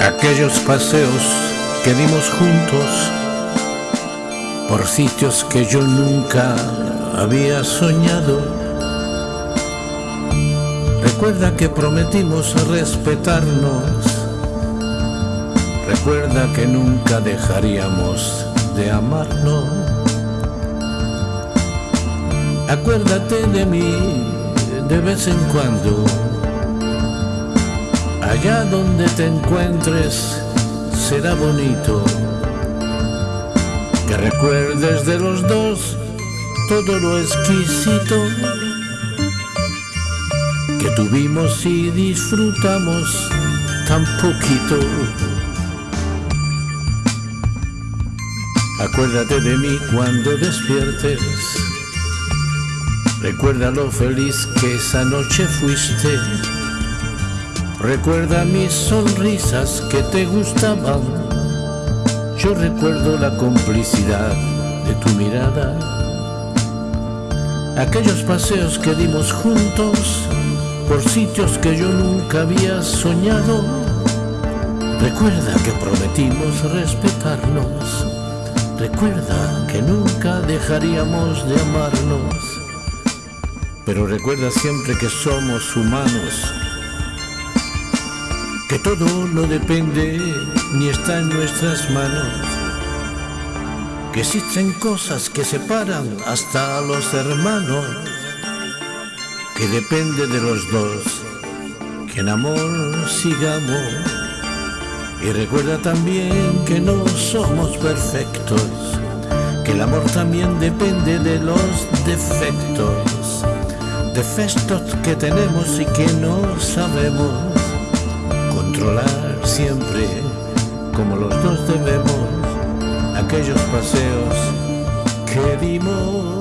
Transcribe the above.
aquellos paseos que dimos juntos por sitios que yo nunca había soñado. Recuerda que prometimos respetarnos. Recuerda que nunca dejaríamos de amarnos. Acuérdate de mí de vez en cuando Allá donde te encuentres será bonito que recuerdes de los dos todo lo exquisito que tuvimos y disfrutamos tan poquito. Acuérdate de mí cuando despiertes. Recuerda lo feliz que esa noche fuiste Recuerda mis sonrisas que te gustaban. Yo recuerdo la complicidad de tu mirada. Aquellos paseos que dimos juntos por sitios que yo nunca había soñado. Recuerda que prometimos respetarnos. Recuerda que nunca dejaríamos de amarnos. Pero recuerda siempre que somos humanos que todo no depende ni está en nuestras manos, que existen cosas que separan hasta a los hermanos, que depende de los dos, que en amor sigamos. Y recuerda también que no somos perfectos, que el amor también depende de los defectos, defectos que tenemos y que no sabemos siempre, como los dos debemos, aquellos paseos que dimos.